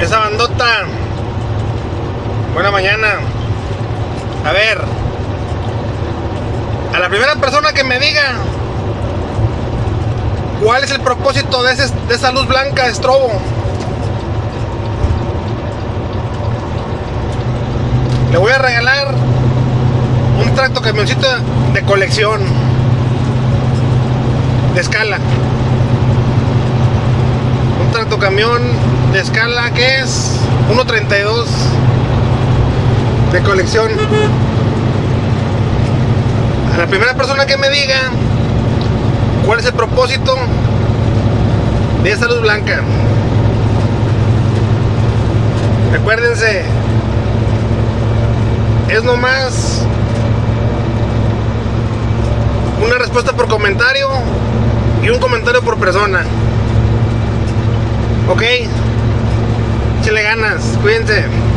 esa bandota. Buena mañana. A ver. A la primera persona que me diga cuál es el propósito de, esa luz blanca de estrobo. Le voy a regalar un tracto camioncito de colección. De escala. Un tracto camión de escala que es 1.32 de colección. A la primera persona que me diga cuál es el propósito de esa luz blanca. Recuérdense, es nomás una respuesta por comentario y un comentario por persona. Ok, le ganas, cuídense.